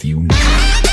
have you now.